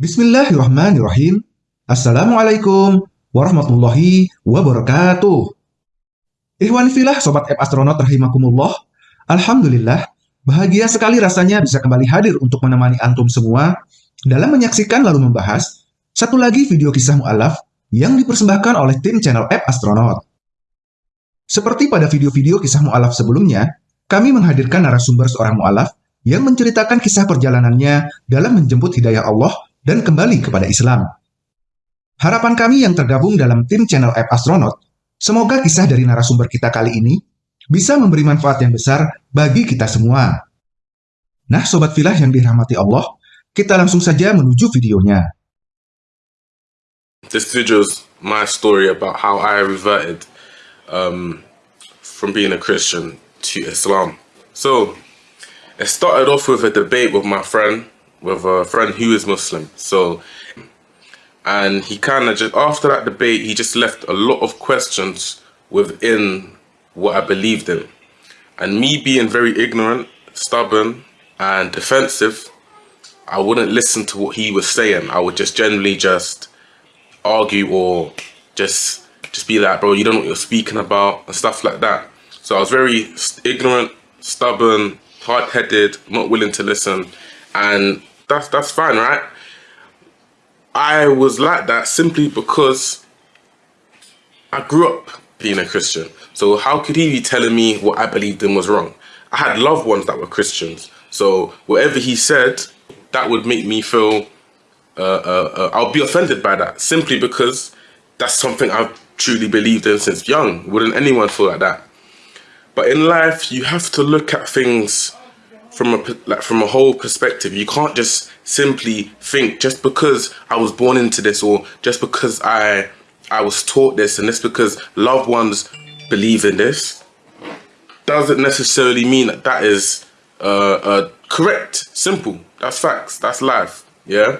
Bismillahirrahmanirrahim. Assalamualaikum warahmatullahi wabarakatuh. Ikhwan filah Sobat App Astronaut rahimakumullah. Alhamdulillah, bahagia sekali rasanya bisa kembali hadir untuk menemani antum semua dalam menyaksikan lalu membahas satu lagi video kisah mu'alaf yang dipersembahkan oleh tim channel App Astronaut. Seperti pada video-video kisah mu'alaf sebelumnya, kami menghadirkan narasumber seorang mu'alaf yang menceritakan kisah perjalanannya dalam menjemput hidayah Allah dan kembali kepada Islam. Harapan kami yang tergabung dalam tim channel App Astronaut, semoga kisah dari narasumber kita kali ini bisa memberi manfaat yang besar bagi kita semua. Nah, Sobat Filah yang dirahmati Allah, kita langsung saja menuju videonya. This video is my story about how I reverted um, from being a Christian to Islam. So, it started off with a debate with my friend with a friend who is Muslim. So, and he kind of just, after that debate, he just left a lot of questions within what I believed in. And me being very ignorant, stubborn, and defensive, I wouldn't listen to what he was saying. I would just generally just argue or just just be like, bro, you don't know what you're speaking about and stuff like that. So I was very ignorant, stubborn, hard-headed, not willing to listen. And that's that's fine, right? I was like that simply because I grew up being a Christian. So how could he be telling me what I believed in was wrong? I had loved ones that were Christians. So whatever he said, that would make me feel, uh, uh, uh, I'll be offended by that simply because that's something I've truly believed in since young. Wouldn't anyone feel like that? But in life, you have to look at things from a like from a whole perspective. You can't just simply think just because I was born into this or just because I I was taught this and this because loved ones believe in this doesn't necessarily mean that that is uh, uh, correct. Simple. That's facts. That's life. Yeah.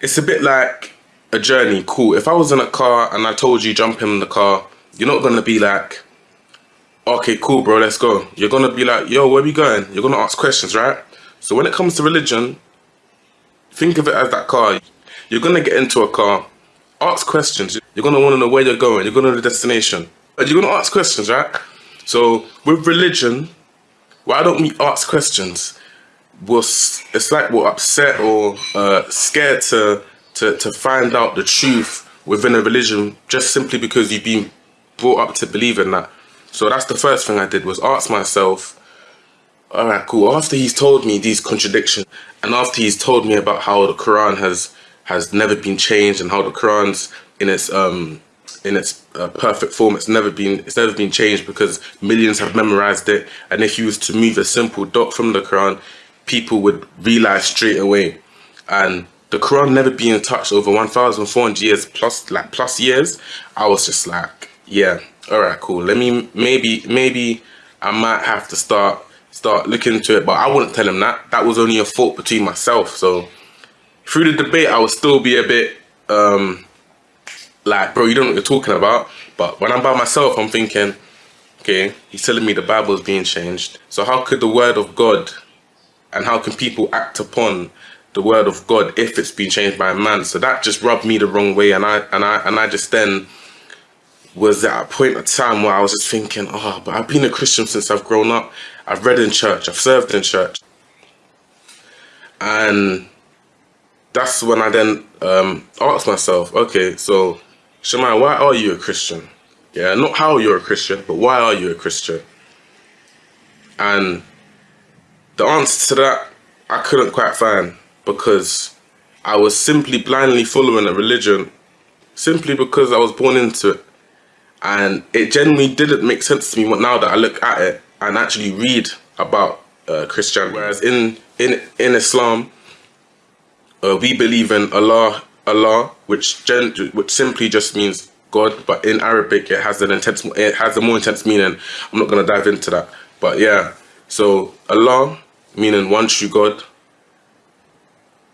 It's a bit like a journey. Cool. If I was in a car and I told you jump in the car, you're not gonna be like okay, cool, bro, let's go. You're to be like, yo, where we going? You're to ask questions, right? So when it comes to religion, think of it as that car. You're going to get into a car, ask questions. You're going to want to know where you're going. You're going to the destination. You're going to ask questions, right? So with religion, why don't we ask questions? We're, it's like we're upset or uh, scared to, to, to find out the truth within a religion just simply because you've been brought up to believe in that. So that's the first thing I did was ask myself, all right, cool. After he's told me these contradictions and after he's told me about how the Quran has has never been changed and how the Quran's in its um in its uh, perfect form it's never been it's never been changed because millions have memorized it. And if you was to move a simple dot from the Quran people would realize straight away. And the Quran never being touched over 1400 years plus like plus years. I was just like yeah all right cool. Let me maybe maybe i might have to start start looking into it but i wouldn't tell him that. That was only a thought between myself so through the debate i would still be a bit um like bro you don't know what you're talking about. But when i'm by myself i'm thinking okay he's telling me the bible is being changed. So how could the word of god and how can people act upon the word of god if it's been changed by a man? So that just rubbed me the wrong way and i and i and i just then was at a point of time where I was just thinking, oh, but I've been a Christian since I've grown up. I've read in church, I've served in church. And that's when I then um, asked myself, okay, so Shemai, why are you a Christian? Yeah, not how you're a Christian, but why are you a Christian? And the answer to that, I couldn't quite find because I was simply blindly following a religion simply because I was born into it and it genuinely didn't make sense to me now that I look at it and actually read about uh, Christianity. Whereas in in in Islam, uh, we believe in Allah, Allah, which gen which simply just means God, but in Arabic it has an intense, it has a more intense meaning. I'm not gonna dive into that, but yeah. So Allah, meaning one true God,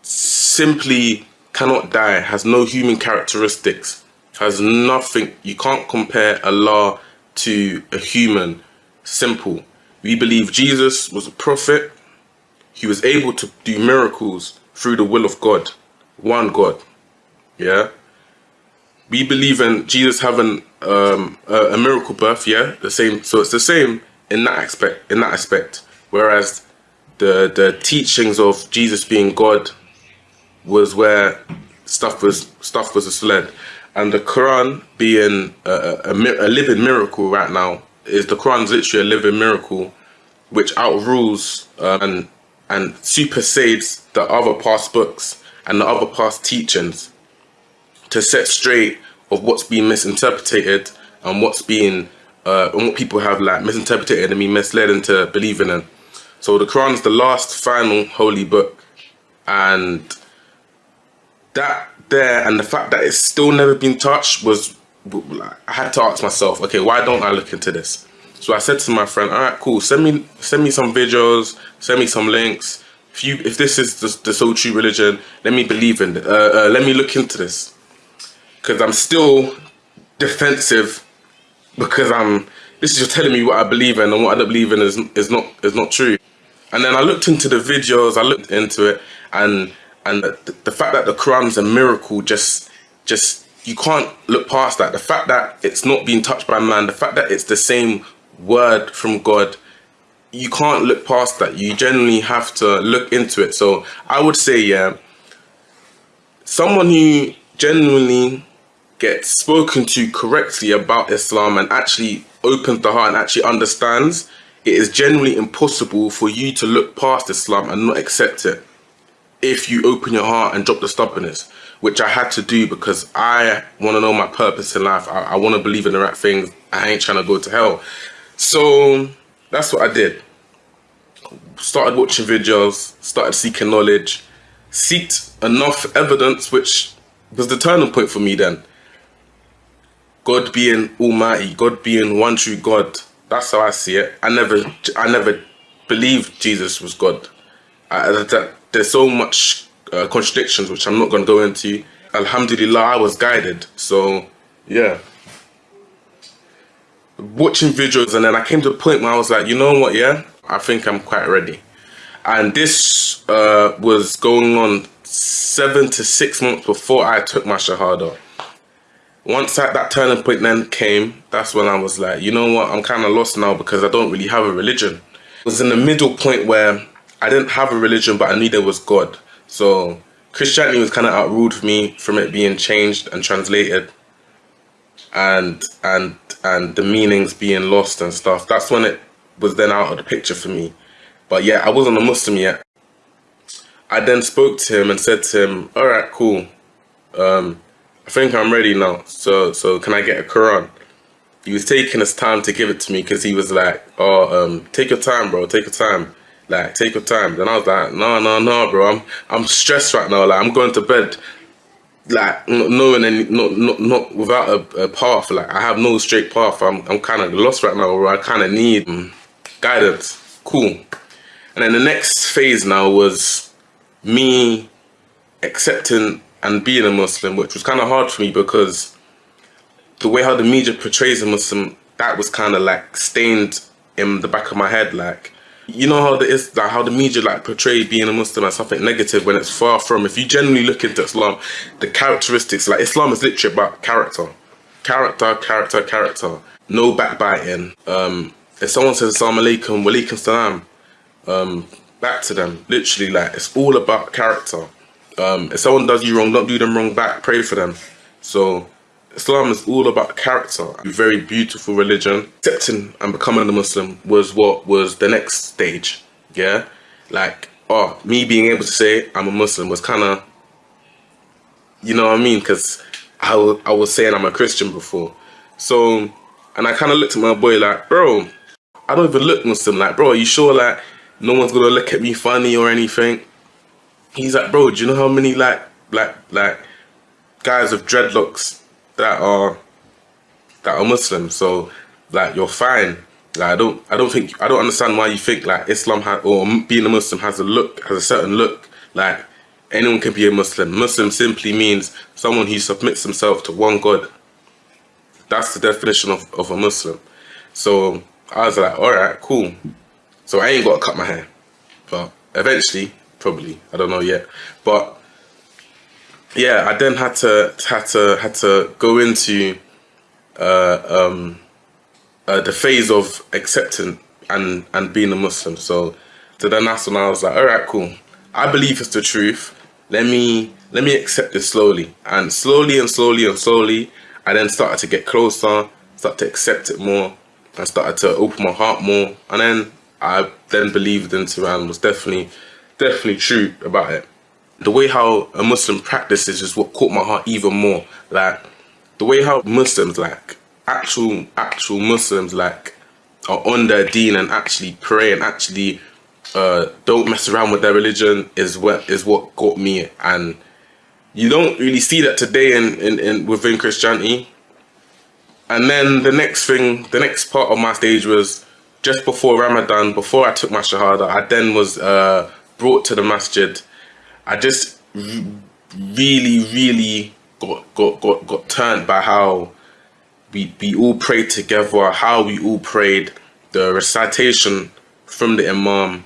simply cannot die, has no human characteristics has nothing, you can't compare Allah to a human. Simple. We believe Jesus was a prophet. He was able to do miracles through the will of God. one God. Yeah. We believe in Jesus having um, a, a miracle birth. Yeah, the same. So it's the same in that aspect. In that aspect, whereas the the teachings of Jesus being God was where stuff was stuff was misled, and the Quran being a, a, a living miracle right now is the Quran's literally a living miracle, which outrules uh, and and supersedes the other past books and the other past teachings to set straight of what's being misinterpreted and what's being uh, and what people have like misinterpreted and been misled into believing in. So the Quran is the last final holy book and that there and the fact that it's still never been touched was I had to ask myself, okay, why don't I look into this? So I said to my friend, all right, cool, send me send me some videos, send me some links. If you if this is the, the so true religion, let me believe in it. Uh, uh, let me look into this because I'm still defensive because I'm. This is just telling me what I believe in, and what I don't believe in is is not is not true. And then I looked into the videos, I looked into it, and and the, the fact that the Quran's a miracle just just you can't look past that. The fact that it's not being touched by man, the fact that it's the same word from God, you can't look past that. You generally have to look into it. So I would say, yeah, someone who genuinely gets spoken to correctly about Islam and actually opens the heart and actually understands, it is generally impossible for you to look past Islam and not accept it if you open your heart and drop the stubbornness, which I had to do because I want to know my purpose in life. I, I want to believe in the right things. I ain't trying to go to hell. So that's what I did. Started watching videos, started seeking knowledge, seeked enough evidence, which was the turning point for me then. God being almighty, God being one true God. That's how I see it. I never, I never believed Jesus was God. I, that, there's so much uh, contradictions, which I'm not going to go into. Alhamdulillah, I was guided. So, yeah. Watching videos, and then I came to a point where I was like, you know what, yeah, I think I'm quite ready. And this uh, was going on seven to six months before I took my Shahada once that, that turning point then came, that's when I was like, you know what, I'm kind of lost now because I don't really have a religion. It was in the middle point where I didn't have a religion, but I knew there was God. So Christianity was kind of outruled for me from it being changed and translated and and and the meanings being lost and stuff. That's when it was then out of the picture for me. But yeah, I wasn't a Muslim yet. I then spoke to him and said to him, all right, cool. Um, I think I'm ready now. So so can I get a Quran? He was taking his time to give it to me because he was like, oh, um, take your time, bro. Take your time. Like, take your time. Then I was like, no, no, no, bro. I'm I'm stressed right now. Like, I'm going to bed. Like, knowing any, not not not without a, a path. Like, I have no straight path. I'm I'm kind of lost right now. Or I kind of need um, guidance. Cool. And then the next phase now was me accepting and being a Muslim, which was kind of hard for me because the way how the media portrays a Muslim, that was kind of like stained in the back of my head. Like, you know how the is like how the media like portray being a Muslim as something negative when it's far from. If you generally look into Islam, the characteristics like Islam is literally about character, character, character, character. No backbiting. Um, if someone says Assalamu alaikum, walaikum salam, um, back to them. Literally, like it's all about character. Um, if someone does you wrong, don't do them wrong back. Pray for them. So Islam is all about character. A very beautiful religion. Accepting and becoming a Muslim was what was the next stage. Yeah, like oh, me being able to say I'm a Muslim was kind of, you know what I mean? Because I, I was saying I'm a Christian before. So, and I kind of looked at my boy like, bro, I don't even look Muslim. Like, bro, are you sure like no one's gonna look at me funny or anything? he's like, bro, do you know how many like like like guys with dreadlocks that are that are Muslim? So like you're fine. Like I don't I don't think I don't understand why you think like Islam ha or being a Muslim has a look has a certain look. Like anyone can be a Muslim. Muslim simply means someone who submits himself to one God. That's the definition of, of a Muslim. So I was like, all right, cool. So I ain't got to cut my hair. But eventually probably. I don't know yet. But yeah, I then had to had to had to go into uh, um, uh, the phase of accepting and and being a Muslim. So, so then that's when I was like, all right, cool. I believe it's the truth. Let me let me accept this slowly, and slowly and slowly and slowly, I then started to get closer, start to accept it more, and started to open my heart more, and then I then believed into and was definitely definitely true about it. The way how a Muslim practices is what caught my heart even more. Like the way how Muslims like actual actual Muslims like are on their deen and actually pray and actually uh, don't mess around with their religion is what is what got me. And you don't really see that today in, in, in within Christianity. And then the next thing the next part of my stage was just before Ramadan before I took my shahada I then was uh, brought to the masjid I just really really got got got, got turned by how we, we all prayed together, how we all prayed, the recitation from the Imam,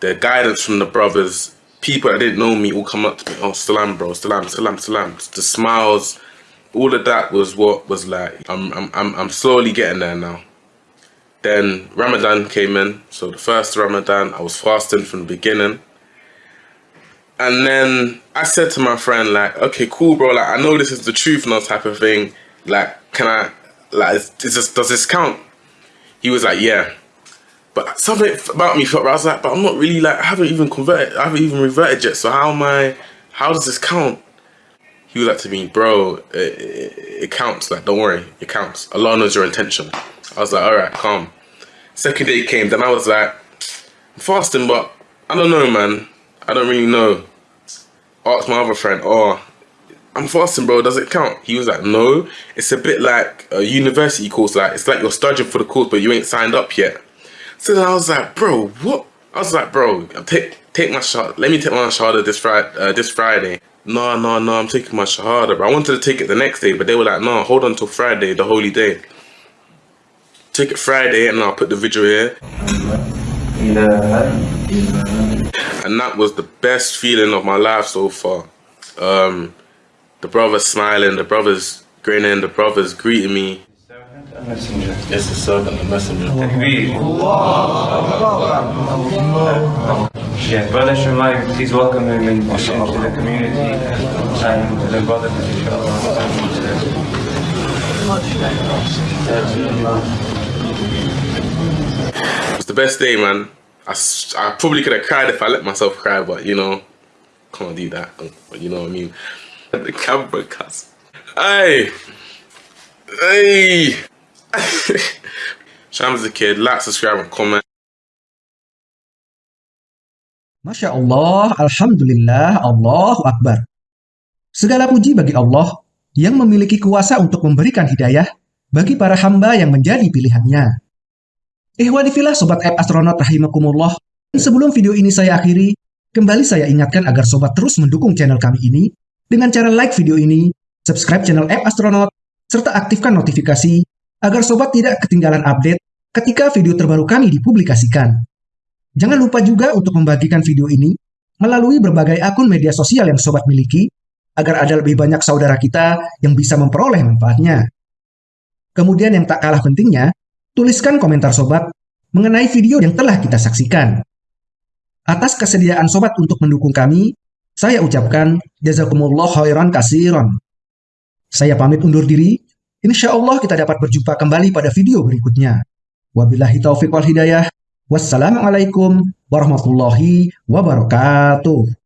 the guidance from the brothers, people that didn't know me all come up to me, oh, salam bro, salam, salam, salam. The smiles, all of that was what was like, I'm, I'm, I'm, I'm slowly getting there now. Then Ramadan came in, so the first Ramadan, I was fasting from the beginning. And then I said to my friend, like, okay, cool, bro, like, I know this is the truth that type of thing. Like, can I, like, is this, does this count? He was like, yeah. But something about me felt, I was like, but I'm not really like, I haven't even converted, I haven't even reverted yet. So how am I, how does this count? He was like to me, bro, it, it, it counts. Like, don't worry, it counts. Allah knows your intention. I was like, all right, calm. Second day came, then I was like, I'm fasting, but I don't know, man. I don't really know. Asked my other friend, oh, I'm fasting, bro. Does it count? He was like, no. It's a bit like a university course. Like it's like you're studying for the course, but you ain't signed up yet. So then I was like, bro, what? I was like, bro, take take my shot. Let me take my shahada this Friday. Uh, this Friday. No, no, no. I'm taking my shahada, bro. I wanted to take it the next day, but they were like, no, hold on till Friday, the holy day. Take it Friday, and I'll put the video here. And that was the best feeling of my life so far. Um, the brothers smiling, the brothers grinning, the brothers greeting me. It's the servant and messenger. Yeah, brother Shumai, please welcome him into the community and the brother It's the best day, man. I, I probably could have cried if I let myself cry, but you know, can't do that. You know what I mean? the camera cuz. Hey! Hey! Shams the kid, like, subscribe, and comment. Masya Allah, Alhamdulillah, Allahu Akbar. Segala puji bagi Allah yang memiliki kuasa untuk memberikan hidayah bagi para hamba yang menjadi pilihannya. Ihwanifilah Sobat App Astronaut Rahimakumullah, sebelum video ini saya akhiri, kembali saya ingatkan agar Sobat terus mendukung channel kami ini dengan cara like video ini, subscribe channel App Astronaut, serta aktifkan notifikasi agar sobat tidak ketinggalan update ketika video terbaru kami dipublikasikan. Jangan lupa juga untuk membagikan video ini melalui berbagai akun media sosial yang sobat miliki, agar ada lebih banyak saudara kita yang bisa memperoleh manfaatnya. Kemudian yang tak kalah pentingnya, tuliskan komentar sobat mengenai video yang telah kita saksikan. Atas kesediaan sobat untuk mendukung kami, saya ucapkan jazakumullah khairan kasiron. Saya pamit undur diri. Insya Allah kita dapat berjumpa kembali pada video berikutnya. Wabillahi taufiq wal hidayah. Wassalamualaikum warahmatullahi wabarakatuh.